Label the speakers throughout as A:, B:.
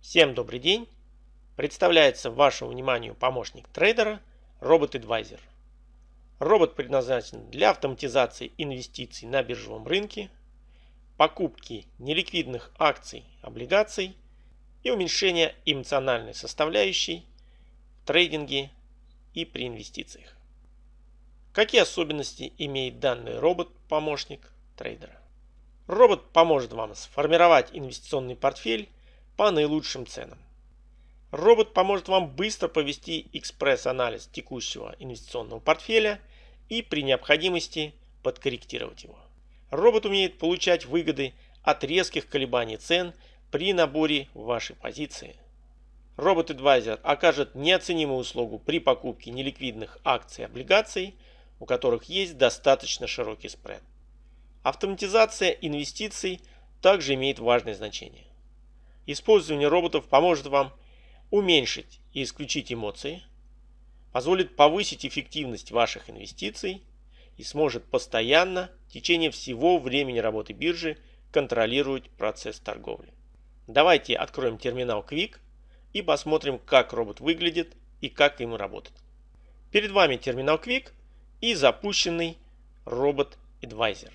A: Всем добрый день! Представляется вашему вниманию помощник трейдера Робот Advisor. Робот предназначен для автоматизации инвестиций на биржевом рынке, покупки неликвидных акций, облигаций и уменьшения эмоциональной составляющей в трейдинге и при инвестициях. Какие особенности имеет данный робот-помощник трейдера? Робот поможет вам сформировать инвестиционный портфель по наилучшим ценам. Робот поможет вам быстро провести экспресс-анализ текущего инвестиционного портфеля и при необходимости подкорректировать его. Робот умеет получать выгоды от резких колебаний цен при наборе вашей позиции. Робот-адвайзер окажет неоценимую услугу при покупке неликвидных акций и облигаций, у которых есть достаточно широкий спред. Автоматизация инвестиций также имеет важное значение. Использование роботов поможет вам уменьшить и исключить эмоции, позволит повысить эффективность ваших инвестиций и сможет постоянно в течение всего времени работы биржи контролировать процесс торговли. Давайте откроем терминал Quick и посмотрим, как робот выглядит и как ему работать. Перед вами терминал Quick и запущенный робот Advisor.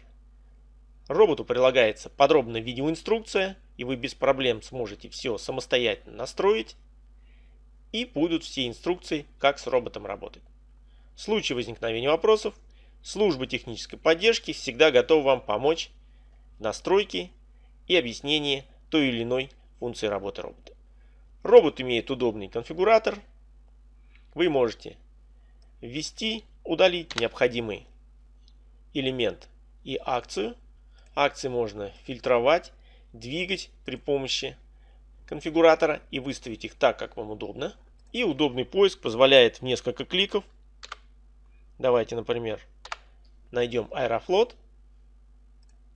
A: Роботу прилагается подробная видеоинструкция, и вы без проблем сможете все самостоятельно настроить. И будут все инструкции, как с роботом работать. В случае возникновения вопросов, служба технической поддержки всегда готова вам помочь в настройке и объяснении той или иной функции работы робота. Робот имеет удобный конфигуратор. Вы можете ввести, удалить необходимый элемент и акцию – Акции можно фильтровать, двигать при помощи конфигуратора и выставить их так, как вам удобно. И удобный поиск позволяет в несколько кликов. Давайте, например, найдем Аэрофлот.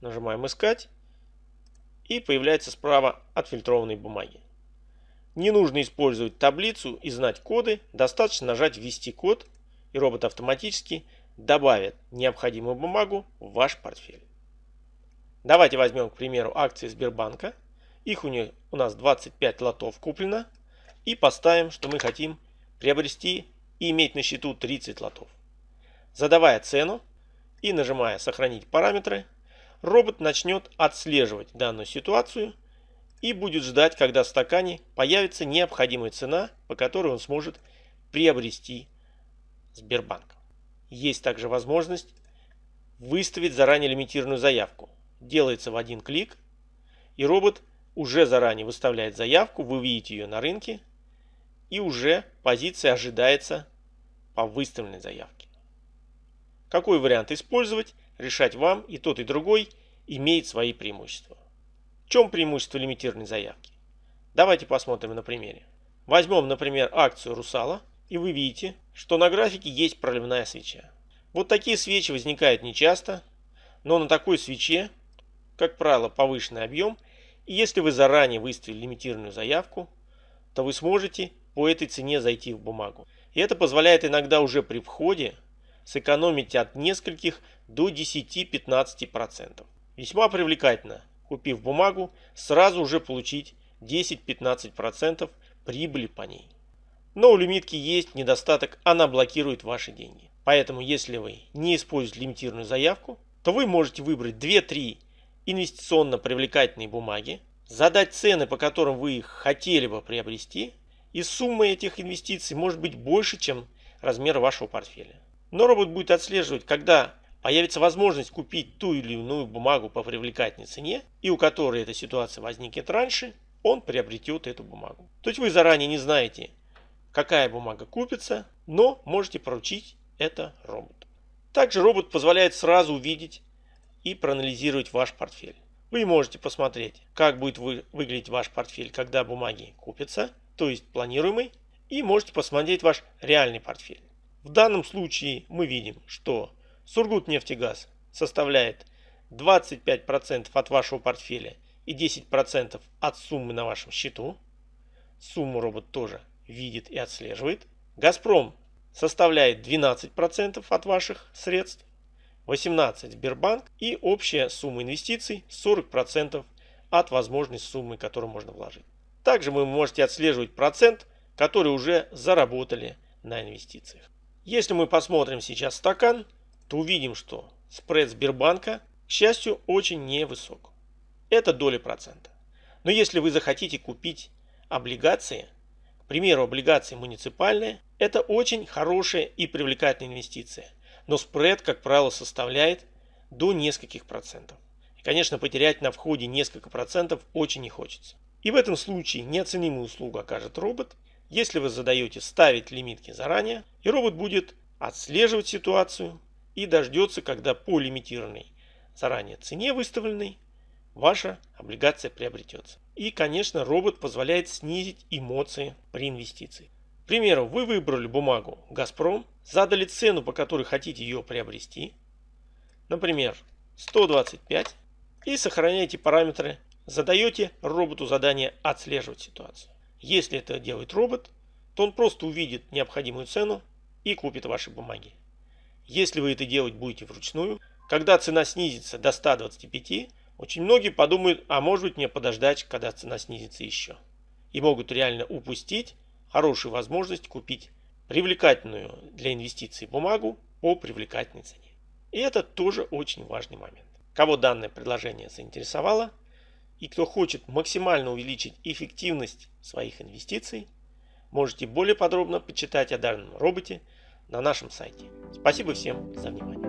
A: Нажимаем «Искать». И появляется справа отфильтрованные бумаги. Не нужно использовать таблицу и знать коды. Достаточно нажать «Ввести код» и робот автоматически добавит необходимую бумагу в ваш портфель. Давайте возьмем, к примеру, акции Сбербанка. Их у, них, у нас 25 лотов куплено. И поставим, что мы хотим приобрести и иметь на счету 30 лотов. Задавая цену и нажимая «Сохранить параметры», робот начнет отслеживать данную ситуацию и будет ждать, когда в стакане появится необходимая цена, по которой он сможет приобрести Сбербанк. Есть также возможность выставить заранее лимитированную заявку делается в один клик, и робот уже заранее выставляет заявку, вы видите ее на рынке, и уже позиция ожидается по выставленной заявке. Какой вариант использовать, решать вам, и тот и другой имеет свои преимущества. В чем преимущество лимитированной заявки? Давайте посмотрим на примере. Возьмем, например, акцию Русала, и вы видите, что на графике есть проливная свеча. Вот такие свечи возникают нечасто, но на такой свече как правило, повышенный объем, и если вы заранее выставили лимитированную заявку, то вы сможете по этой цене зайти в бумагу. И это позволяет иногда уже при входе сэкономить от нескольких до 10-15%. Весьма привлекательно, купив бумагу, сразу уже получить 10-15% прибыли по ней. Но у лимитки есть недостаток, она блокирует ваши деньги. Поэтому если вы не используете лимитированную заявку, то вы можете выбрать 2-3 инвестиционно привлекательные бумаги, задать цены, по которым вы их хотели бы приобрести, и сумма этих инвестиций может быть больше, чем размер вашего портфеля. Но робот будет отслеживать, когда появится возможность купить ту или иную бумагу по привлекательной цене, и у которой эта ситуация возникнет раньше, он приобретет эту бумагу. То есть вы заранее не знаете, какая бумага купится, но можете поручить это роботу. Также робот позволяет сразу увидеть и проанализировать ваш портфель. Вы можете посмотреть, как будет вы, выглядеть ваш портфель, когда бумаги купятся, то есть планируемый, и можете посмотреть ваш реальный портфель. В данном случае мы видим, что Сургутнефтегаз составляет 25% от вашего портфеля и 10% от суммы на вашем счету. Сумму робот тоже видит и отслеживает. Газпром составляет 12% от ваших средств. 18 Сбербанк и общая сумма инвестиций 40% от возможной суммы, которую можно вложить. Также вы можете отслеживать процент, который уже заработали на инвестициях. Если мы посмотрим сейчас стакан, то увидим, что спред Сбербанка, к счастью, очень невысок. Это доля процента. Но если вы захотите купить облигации, к примеру, облигации муниципальные, это очень хорошая и привлекательная инвестиция. Но спред, как правило, составляет до нескольких процентов. И, конечно, потерять на входе несколько процентов очень не хочется. И в этом случае неоценимую услугу окажет робот, если вы задаете ставить лимитки заранее, и робот будет отслеживать ситуацию и дождется, когда по лимитированной заранее цене выставленной ваша облигация приобретется. И, конечно, робот позволяет снизить эмоции при инвестиции. К примеру, вы выбрали бумагу «Газпром», задали цену, по которой хотите ее приобрести, например, 125, и сохраняете параметры задаете роботу задание отслеживать ситуацию. Если это делает робот, то он просто увидит необходимую цену и купит ваши бумаги. Если вы это делать будете вручную, когда цена снизится до 125, очень многие подумают, а может быть мне подождать, когда цена снизится еще. И могут реально упустить хорошую возможность купить привлекательную для инвестиций бумагу по привлекательной цене. И это тоже очень важный момент. Кого данное предложение заинтересовало, и кто хочет максимально увеличить эффективность своих инвестиций, можете более подробно почитать о данном роботе на нашем сайте. Спасибо всем за внимание.